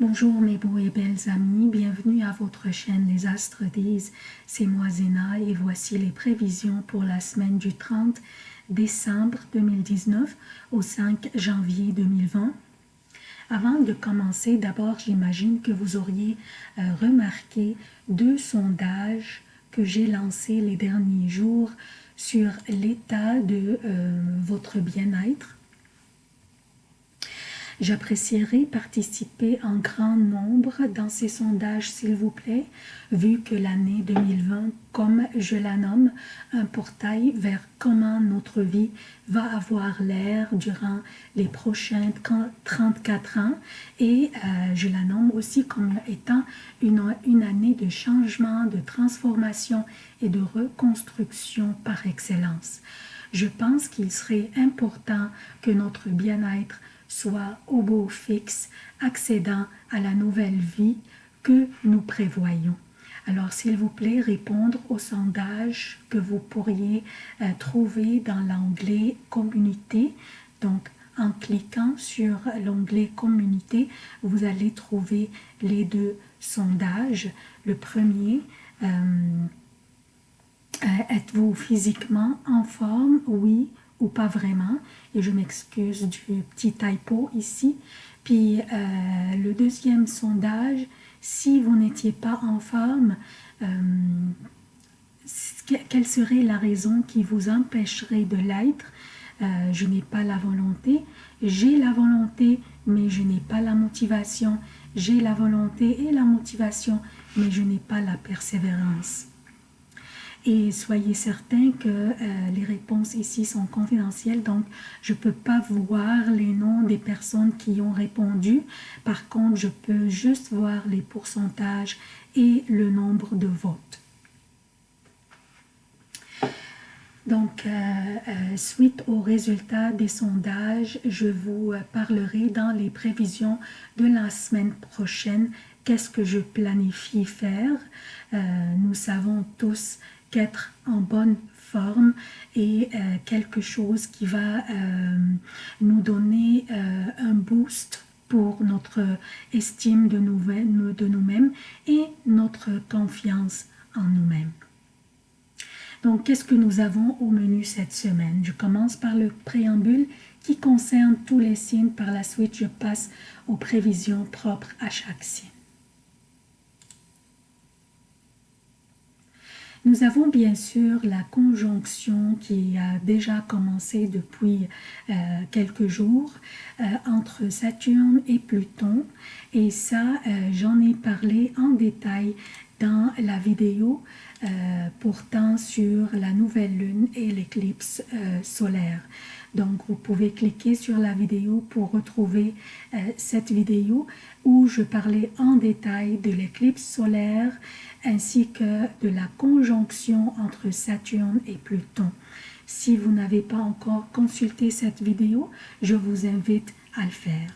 Bonjour mes beaux et belles amis, bienvenue à votre chaîne Les Astres disent, c'est moi Zéna et voici les prévisions pour la semaine du 30 décembre 2019 au 5 janvier 2020. Avant de commencer, d'abord j'imagine que vous auriez euh, remarqué deux sondages que j'ai lancés les derniers jours sur l'état de euh, votre bien-être J'apprécierais participer en grand nombre dans ces sondages, s'il vous plaît, vu que l'année 2020, comme je la nomme, un portail vers comment notre vie va avoir l'air durant les prochains 34 ans et euh, je la nomme aussi comme étant une, une année de changement, de transformation et de reconstruction par excellence. Je pense qu'il serait important que notre bien-être soit au beau fixe, accédant à la nouvelle vie que nous prévoyons. Alors, s'il vous plaît, répondre au sondage que vous pourriez euh, trouver dans l'onglet « Communauté ». Donc, en cliquant sur l'onglet « Communauté », vous allez trouver les deux sondages. Le premier, euh, euh, êtes-vous physiquement en forme? Oui pas vraiment. Et je m'excuse du petit typo ici. Puis euh, le deuxième sondage, si vous n'étiez pas en forme, euh, quelle serait la raison qui vous empêcherait de l'être? Euh, Je n'ai pas la volonté. J'ai la volonté, mais je n'ai pas la motivation. J'ai la volonté et la motivation, mais je n'ai pas la persévérance. Et soyez certains que euh, les réponses ici sont confidentielles, donc je ne peux pas voir les noms des personnes qui ont répondu. Par contre, je peux juste voir les pourcentages et le nombre de votes. Donc, euh, euh, suite aux résultats des sondages, je vous parlerai dans les prévisions de la semaine prochaine qu'est-ce que je planifie faire? nous savons tous qu'être en bonne forme et euh, quelque chose qui va euh, nous donner euh, un boost pour notre estime de nous-mêmes et notre confiance en nous-mêmes. Donc, qu'est-ce que nous avons au menu cette semaine? Je commence par le préambule qui concerne tous les signes. Par la suite, je passe aux prévisions propres à chaque signe. Nous avons bien sûr la conjonction qui a déjà commencé depuis euh, quelques jours euh, entre Saturne et Pluton et ça euh, j'en ai parlé en détail dans la vidéo portant sur la nouvelle lune et l'éclipse solaire. Donc, vous pouvez cliquer sur la vidéo pour retrouver cette vidéo où je parlais en détail de l'éclipse solaire ainsi que de la conjonction entre Saturne et Pluton. Si vous n'avez pas encore consulté cette vidéo, je vous invite à le faire.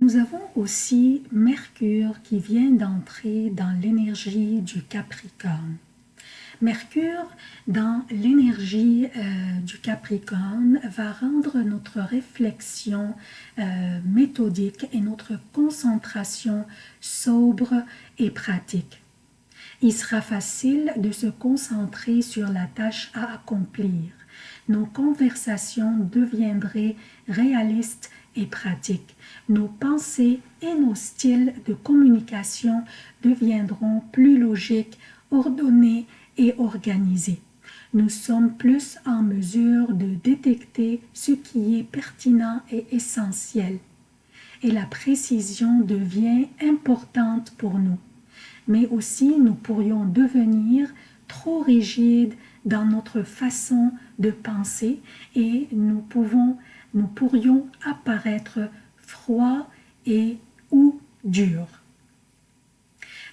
Nous avons aussi Mercure qui vient d'entrer dans l'énergie du Capricorne. Mercure, dans l'énergie euh, du Capricorne, va rendre notre réflexion euh, méthodique et notre concentration sobre et pratique. Il sera facile de se concentrer sur la tâche à accomplir. Nos conversations deviendraient réalistes et pratiques. Nos pensées et nos styles de communication deviendront plus logiques, ordonnés et. Nous sommes plus en mesure de détecter ce qui est pertinent et essentiel. Et la précision devient importante pour nous. Mais aussi, nous pourrions devenir trop rigides dans notre façon de penser et nous, pouvons, nous pourrions apparaître froids et ou durs.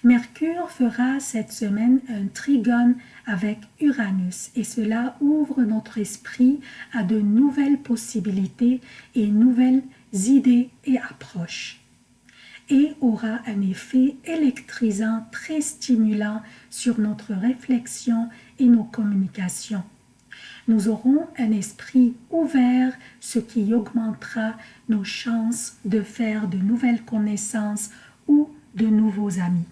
Mercure fera cette semaine un trigone avec Uranus et cela ouvre notre esprit à de nouvelles possibilités et nouvelles idées et approches et aura un effet électrisant très stimulant sur notre réflexion et nos communications. Nous aurons un esprit ouvert, ce qui augmentera nos chances de faire de nouvelles connaissances ou de nouveaux amis.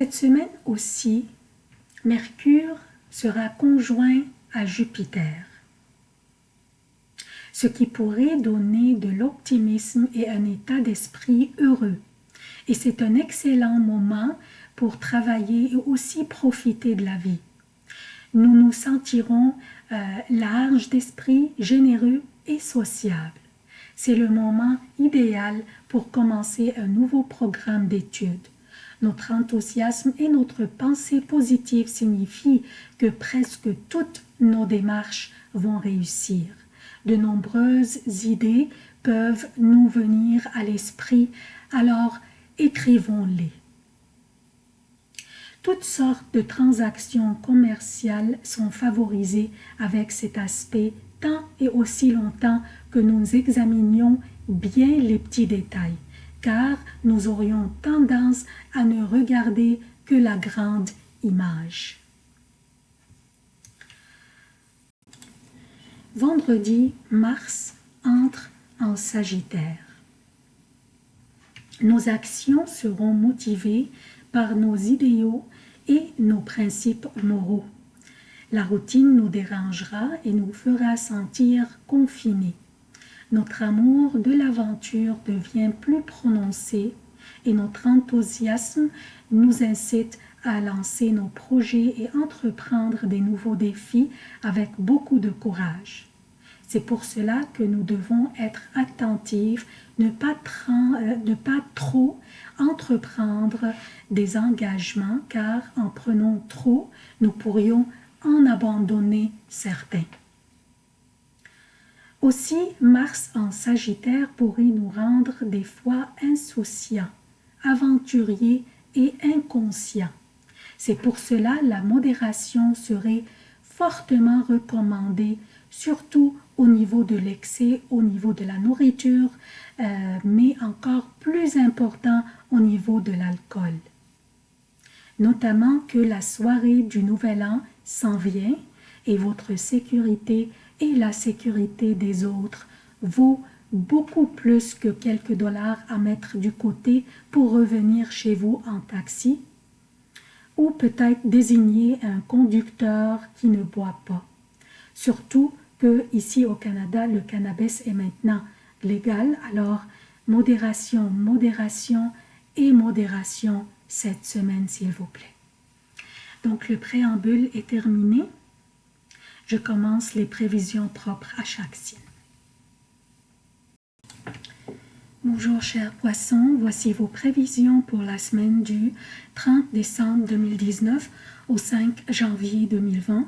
Cette semaine aussi, Mercure sera conjoint à Jupiter, ce qui pourrait donner de l'optimisme et un état d'esprit heureux. Et c'est un excellent moment pour travailler et aussi profiter de la vie. Nous nous sentirons euh, larges d'esprit, généreux et sociables. C'est le moment idéal pour commencer un nouveau programme d'études. Notre enthousiasme et notre pensée positive signifient que presque toutes nos démarches vont réussir. De nombreuses idées peuvent nous venir à l'esprit, alors écrivons-les. Toutes sortes de transactions commerciales sont favorisées avec cet aspect tant et aussi longtemps que nous examinions bien les petits détails car nous aurions tendance à ne regarder que la grande image. Vendredi, Mars entre en Sagittaire. Nos actions seront motivées par nos idéaux et nos principes moraux. La routine nous dérangera et nous fera sentir confinés notre amour de l'aventure devient plus prononcé et notre enthousiasme nous incite à lancer nos projets et entreprendre des nouveaux défis avec beaucoup de courage. C'est pour cela que nous devons être attentifs, ne pas, euh, ne pas trop entreprendre des engagements, car en prenant trop, nous pourrions en abandonner certains. Aussi, Mars en Sagittaire pourrait nous rendre des fois insouciants, aventuriers et inconscients. C'est pour cela la modération serait fortement recommandée, surtout au niveau de l'excès, au niveau de la nourriture, euh, mais encore plus important au niveau de l'alcool. Notamment que la soirée du Nouvel An s'en vient et votre sécurité et la sécurité des autres vaut beaucoup plus que quelques dollars à mettre du côté pour revenir chez vous en taxi ou peut-être désigner un conducteur qui ne boit pas. Surtout que ici au Canada, le cannabis est maintenant légal, alors modération, modération et modération cette semaine s'il vous plaît. Donc le préambule est terminé je commence les prévisions propres à chaque signe. Bonjour chers poissons, voici vos prévisions pour la semaine du 30 décembre 2019 au 5 janvier 2020.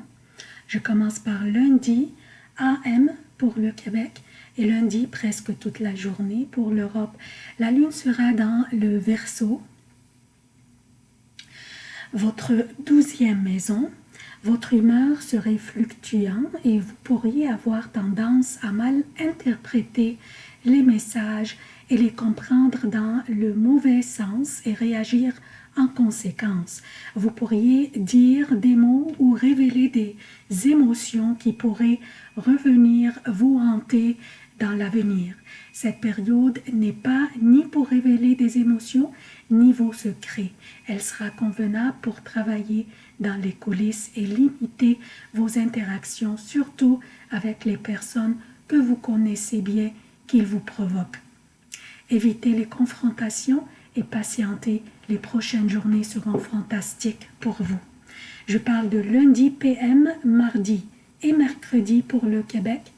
Je commence par lundi AM pour le Québec et lundi presque toute la journée pour l'Europe. La lune sera dans le Verseau, votre douzième maison, votre humeur serait fluctuante et vous pourriez avoir tendance à mal interpréter les messages et les comprendre dans le mauvais sens et réagir en conséquence. Vous pourriez dire des mots ou révéler des émotions qui pourraient revenir vous hanter dans l'avenir. Cette période n'est pas ni pour révéler des émotions, ni vos secrets. Elle sera convenable pour travailler dans les coulisses et limiter vos interactions, surtout avec les personnes que vous connaissez bien qu'ils vous provoquent. Évitez les confrontations et patientez, les prochaines journées seront fantastiques pour vous. Je parle de lundi PM, mardi et mercredi pour le Québec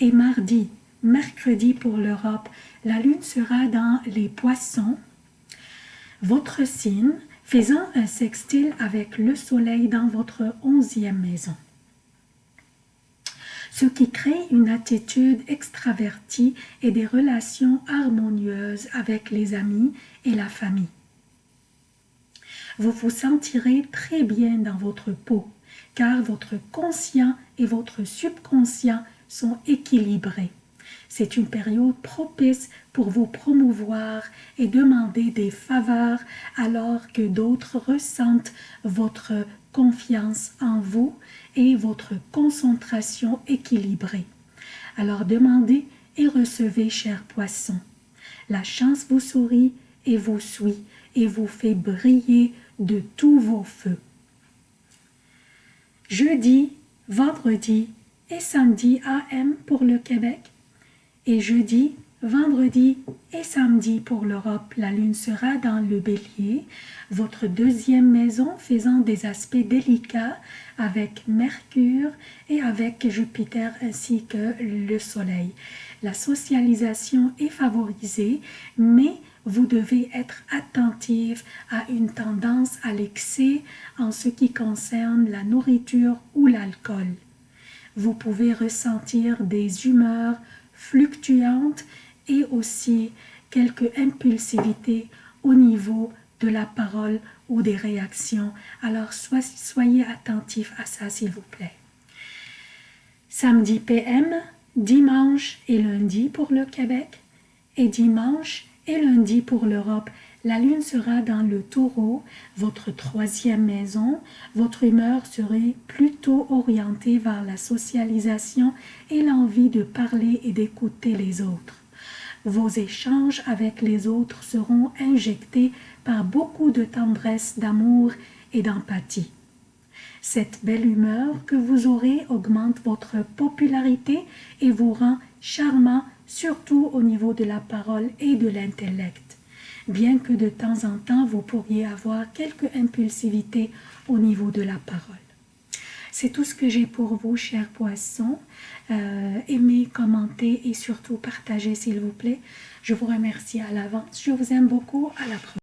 et mardi, mercredi pour l'Europe. La lune sera dans les poissons votre signe faisant un sextile avec le soleil dans votre onzième maison. Ce qui crée une attitude extravertie et des relations harmonieuses avec les amis et la famille. Vous vous sentirez très bien dans votre peau, car votre conscient et votre subconscient sont équilibrés. C'est une période propice pour vous promouvoir et demander des faveurs alors que d'autres ressentent votre confiance en vous et votre concentration équilibrée. Alors demandez et recevez, chers poissons. La chance vous sourit et vous suit et vous fait briller de tous vos feux. Jeudi, vendredi et samedi AM pour le Québec et jeudi, vendredi et samedi pour l'Europe. La lune sera dans le bélier, votre deuxième maison faisant des aspects délicats avec Mercure et avec Jupiter ainsi que le Soleil. La socialisation est favorisée, mais vous devez être attentif à une tendance à l'excès en ce qui concerne la nourriture ou l'alcool. Vous pouvez ressentir des humeurs fluctuantes et aussi quelques impulsivités au niveau de la parole ou des réactions. Alors soyez attentifs à ça s'il vous plaît. Samedi PM, dimanche et lundi pour le Québec et dimanche et lundi pour l'Europe. La lune sera dans le taureau, votre troisième maison. Votre humeur serait plutôt orientée vers la socialisation et l'envie de parler et d'écouter les autres. Vos échanges avec les autres seront injectés par beaucoup de tendresse, d'amour et d'empathie. Cette belle humeur que vous aurez augmente votre popularité et vous rend charmant, surtout au niveau de la parole et de l'intellect. Bien que de temps en temps, vous pourriez avoir quelques impulsivités au niveau de la parole. C'est tout ce que j'ai pour vous, chers poissons. Euh, aimez, commentez et surtout partagez, s'il vous plaît. Je vous remercie à l'avance. Je vous aime beaucoup. À la prochaine.